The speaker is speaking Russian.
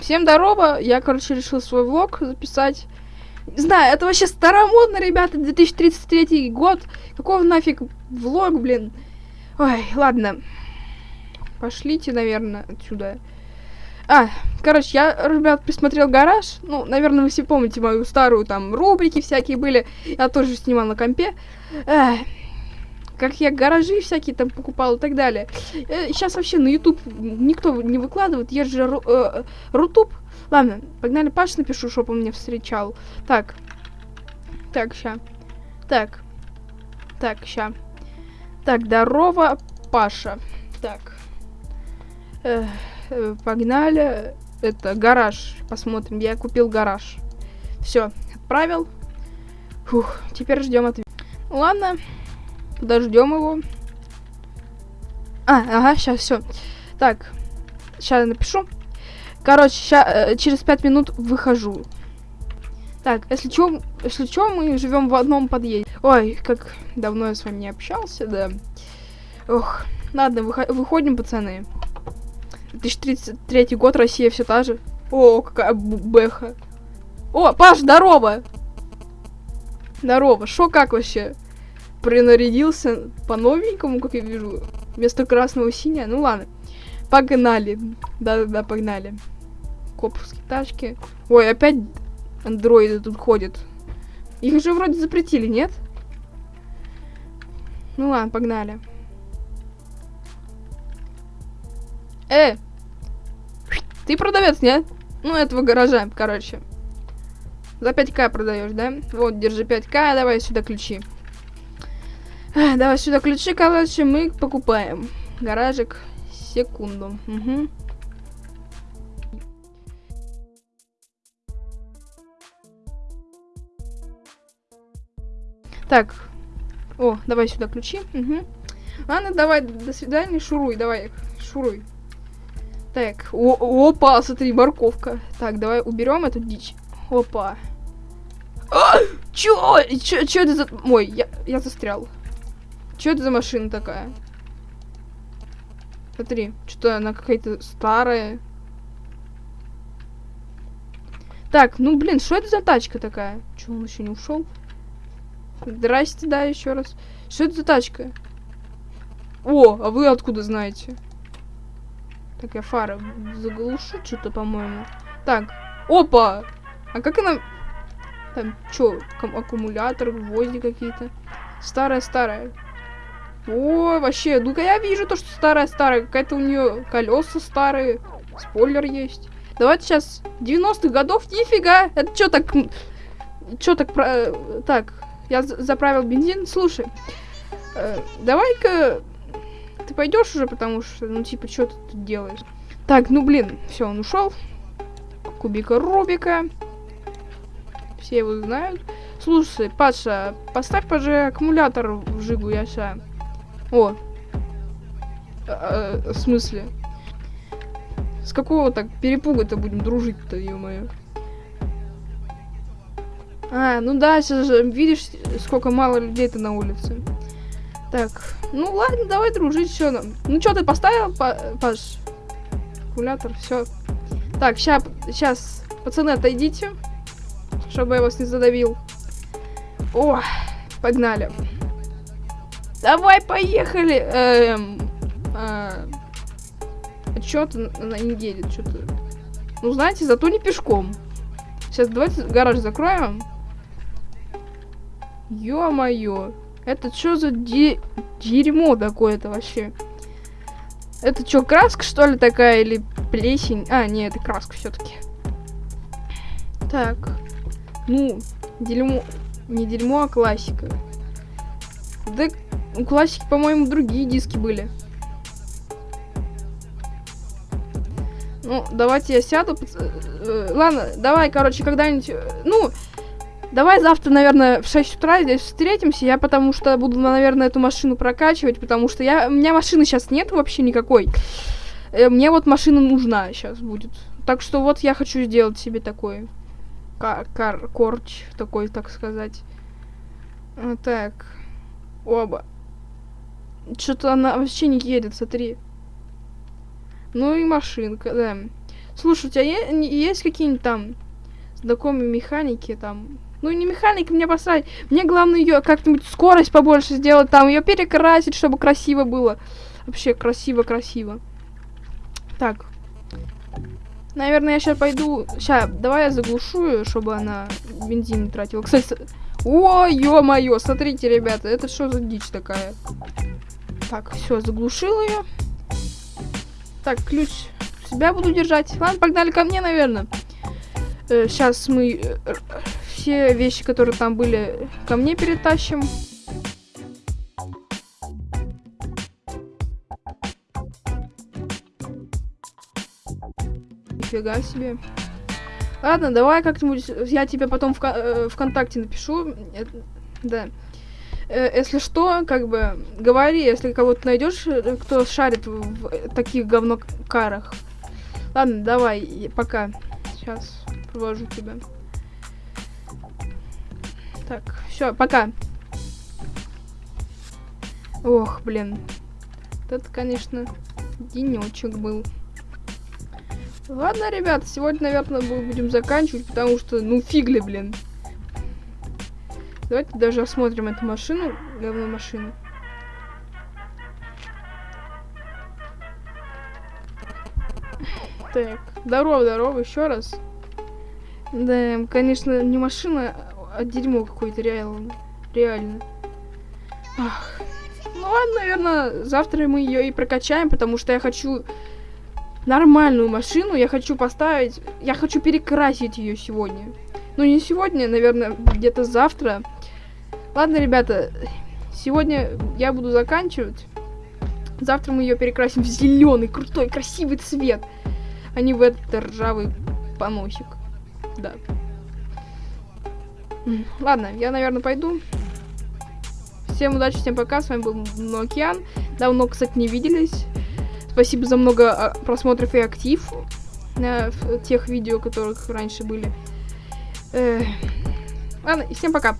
Всем здорово. Я, короче, решил свой влог записать. Не знаю, это вообще старомодно, ребята, 2033 год. Какого нафиг влог, блин? Ой, ладно. Пошлите, наверное, отсюда. А, короче, я, ребят, присмотрел гараж. Ну, наверное, вы все помните мою старую там рубрики всякие были. Я тоже снимал на компе. Эх, как я гаражи всякие там покупал и так далее. Э, сейчас вообще на YouTube никто не выкладывает. Есть же ру, э, Рутуб. Ладно, погнали Паш напишу, чтобы он меня встречал. Так. Так, ща. Так. Так, ща. Так, здорово, Паша. Так. Э, э, погнали. Это гараж. Посмотрим. Я купил гараж. Все, отправил. Фух, теперь ждем ответ. Ладно. Подождем его. А, ага, сейчас все. Так, сейчас напишу. Короче, ща, э, через пять минут выхожу. Так, если что, если что, мы живем в одном подъезде. Ой, как давно я с вами не общался, да. Ох, ладно, выходим, пацаны. 2033 год, Россия все та же. О, какая бэха. О, Паш, здорово! Здорово, шо как вообще? Принарядился по-новенькому, как я вижу. Вместо красного синяя. Ну ладно. Погнали. Да-да-да, погнали. Коповские тачки. Ой, опять андроиды тут ходят. Их же вроде запретили, нет? Ну ладно, погнали. Э! Ты продавец, нет? Ну, этого гаража, короче. За 5к продаешь, да? Вот, держи 5к, давай сюда ключи. Давай сюда ключи, короче, мы покупаем. Гаражик. Секунду. Угу. Так. О, давай сюда ключи. Угу. Ладно, давай, до свидания, шуруй, давай, шуруй. Так, о, опа, смотри, морковка. Так, давай уберем эту дичь. Опа. А, чё? Чё, чё это за... Ой, я, я застрял. Что это за машина такая? Смотри, что-то она какая-то старая. Так, ну блин, что это за тачка такая? Че, он еще не ушел? Здрасте, да, еще раз. Что это за тачка? О, а вы откуда знаете? Так, я фары заглушу что-то, по-моему. Так, опа! А как она... Там, что, аккумулятор, гвозди какие-то. Старая-старая. О, вообще, ну-ка я вижу то, что старая-старая. Какая-то у нее колеса старые. Спойлер есть. Давайте сейчас 90-х годов. Нифига. Это что так... Что так... Про... Так, я заправил бензин. Слушай, э, давай-ка ты пойдешь уже, потому что, ну, типа, что ты тут делаешь? Так, ну, блин, все, он ушел. Кубика Рубика. Все его знают. Слушай, Паша, поставь, пожалуйста, аккумулятор в жигу, я сейчас о. А, а, в смысле? С какого так перепуга-то будем дружить-то, ё-моё? А, ну да, сейчас же видишь, сколько мало людей-то на улице. Так, ну ладно, давай дружить, нам. Ну что ты поставил, Паш? Аккумулятор, все. Так, сейчас, сейчас, пацаны, отойдите, чтобы я вас не задавил. О, погнали. Давай, поехали! Эм, а что-то она не что-то. Ну, знаете, зато не пешком. Сейчас давайте гараж закроем. Ё-моё. Это что за де дерьмо такое-то вообще? Это что, краска, что ли, такая? Или плесень? А, нет, это краска все-таки. Так. Ну, дерьмо... Не дерьмо, а классика. Да у классики, по-моему, другие диски были. Ну, давайте я сяду. Э, ладно, давай, короче, когда-нибудь... Э, ну, давай завтра, наверное, в 6 утра здесь встретимся. Я потому что буду, наверное, эту машину прокачивать, потому что я... у меня машины сейчас нет вообще никакой. Э, мне вот машина нужна сейчас будет. Так что вот я хочу сделать себе такой... Кар корч такой, так сказать. Так. Оба. Что-то она вообще не едет, смотри. Ну и машинка, да. Слушай, у тебя есть какие-нибудь там знакомые механики там? Ну, не механики, мне посрать. Мне главное ее как-нибудь скорость побольше сделать, там ее перекрасить, чтобы красиво было. Вообще красиво-красиво. Так. Наверное, я сейчас пойду... Сейчас, давай я заглушу чтобы она бензин тратила. Кстати, о, ё-моё, смотрите, ребята, это что за дичь такая? Так, все, заглушил ее. Так, ключ себя буду держать. Ладно, погнали ко мне, наверное. Э, сейчас мы э, все вещи, которые там были, ко мне перетащим. Нифига себе. Ладно, давай как-нибудь, я тебе потом в, э, ВКонтакте напишу. Э, да. Э, если что, как бы, говори, если кого-то найдешь, э, кто шарит в, в таких говнокарах. Ладно, давай, пока. Сейчас провожу тебя. Так, все, пока. Ох, блин. Это, конечно, денечек был. Ладно, ребят, сегодня, наверное, будем заканчивать, потому что, ну, фигли, блин. Давайте даже осмотрим эту машину, говно машину. Так, здорово, здорово, еще раз. Да, конечно, не машина, а дерьмо какое-то, реально. Реально. Ах. Ну ладно, наверное, завтра мы ее и прокачаем, потому что я хочу нормальную машину, я хочу поставить, я хочу перекрасить ее сегодня. Ну не сегодня, наверное, где-то завтра. Ладно, ребята, сегодня я буду заканчивать. Завтра мы ее перекрасим в зеленый, крутой, красивый цвет, а не в этот ржавый поносик. Да. Ладно, я, наверное, пойду. Всем удачи, всем пока. С вами был Нокиан. Давно, кстати, не виделись. Спасибо за много а, просмотров и актив на тех видео, которых раньше были. Ладно, и всем пока.